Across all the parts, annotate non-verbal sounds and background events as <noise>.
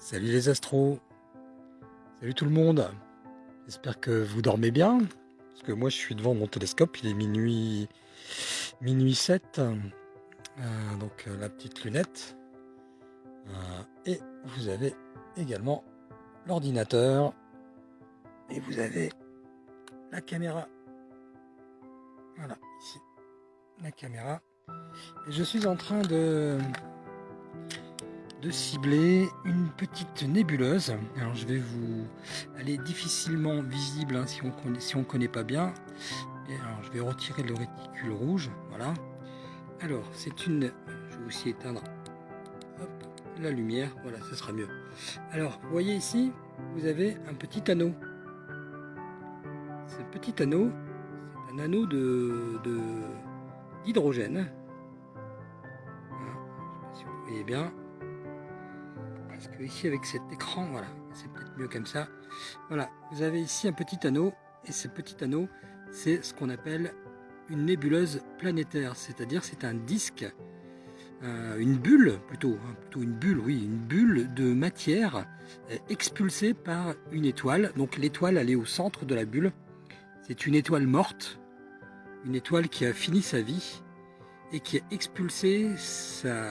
Salut les astros Salut tout le monde J'espère que vous dormez bien, parce que moi je suis devant mon télescope, il est minuit, minuit 7, euh, donc euh, la petite lunette. Euh, et vous avez également l'ordinateur, et vous avez la caméra. Voilà, ici, la caméra. Et je suis en train de de cibler une petite nébuleuse. Je vais vous... Elle est difficilement visible hein, si on on connaît pas bien. Je vais retirer le réticule rouge. Voilà. Alors c'est une... Je vais aussi éteindre la lumière. Voilà, ce sera mieux. Alors vous voyez ici, vous avez un petit anneau. Ce petit anneau, c'est un anneau de d'hydrogène. Voilà. Je sais pas si vous voyez bien parce que ici avec cet écran, voilà, c'est peut-être mieux comme ça. Voilà, vous avez ici un petit anneau, et ce petit anneau, c'est ce qu'on appelle une nébuleuse planétaire, c'est-à-dire c'est un disque, euh, une bulle plutôt, hein, plutôt une bulle, oui, une bulle de matière euh, expulsée par une étoile. Donc l'étoile, elle est au centre de la bulle. C'est une étoile morte, une étoile qui a fini sa vie et qui a expulsé sa,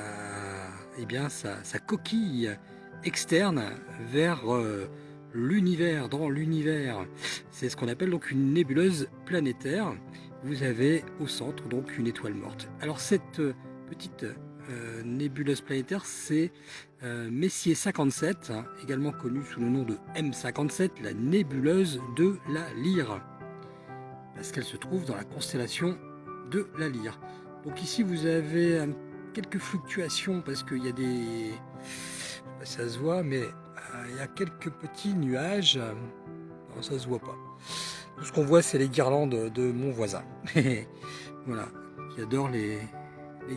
eh bien, sa, sa coquille externe vers euh, l'univers, dans l'univers. C'est ce qu'on appelle donc une nébuleuse planétaire. Vous avez au centre donc une étoile morte. Alors cette euh, petite euh, nébuleuse planétaire, c'est Messier 57, également connue sous le nom de M57, la nébuleuse de la Lyre, parce qu'elle se trouve dans la constellation de la Lyre. Donc ici vous avez quelques fluctuations parce qu'il y a des ça se voit, mais euh, il y a quelques petits nuages. Non, ça se voit pas. Tout ce qu'on voit, c'est les guirlandes de mon voisin. <laughs> voilà, qui adore les,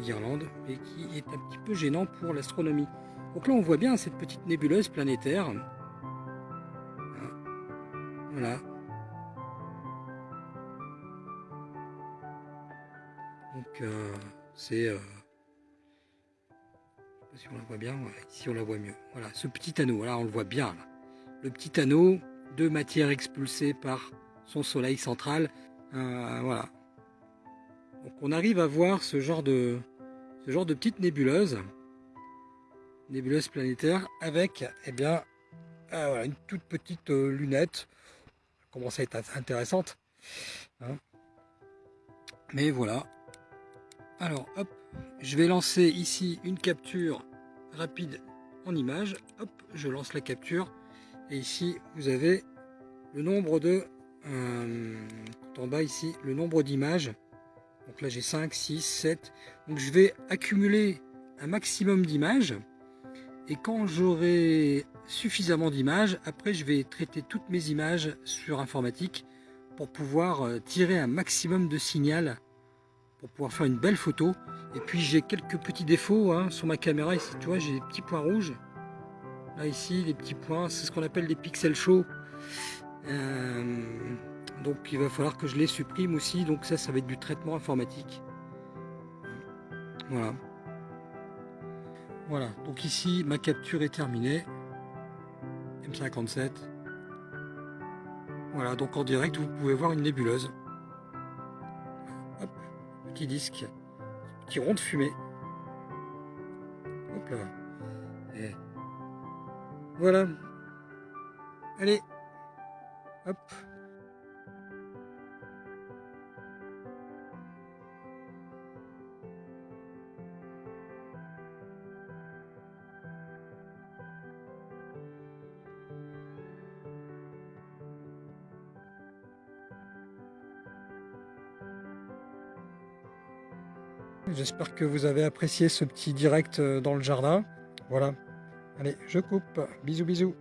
guirlandes, mais qui est un petit peu gênant pour l'astronomie. Donc là, on voit bien cette petite nébuleuse planétaire. Voilà. Donc, euh, c'est... Euh, si on la voit bien, ici on la voit mieux. Voilà, ce petit anneau, là on le voit bien. Le petit anneau de matière expulsée par son soleil central. Euh, voilà. Donc on arrive à voir ce genre de, ce genre de petite nébuleuse, nébuleuse planétaire, avec eh bien, euh, une toute petite euh, lunette. Ça commence à être intéressante. Hein. Mais voilà. Alors, hop, je vais lancer ici une capture rapide en image. Hop, je lance la capture. Et ici, vous avez le nombre de... Euh, en bas ici, le nombre d'images. Donc là, j'ai 5, 6, 7. Donc je vais accumuler un maximum d'images. Et quand j'aurai suffisamment d'images, après je vais traiter toutes mes images sur informatique pour pouvoir euh, tirer un maximum de signal pour pouvoir faire une belle photo. Et puis j'ai quelques petits défauts hein, sur ma caméra. Ici, tu vois, j'ai des petits points rouges. Là, ici, les petits points, c'est ce qu'on appelle des pixels chauds. Euh, donc il va falloir que je les supprime aussi. Donc ça, ça va être du traitement informatique. Voilà. Voilà, donc ici, ma capture est terminée. M57. Voilà, donc en direct, vous pouvez voir une nébuleuse petit disque, petit rond de fumée. Hop là. Et voilà. Allez. Hop. J'espère que vous avez apprécié ce petit direct euh, dans le jardin. Voilà. Allez, je coupe. Bisous, bisous.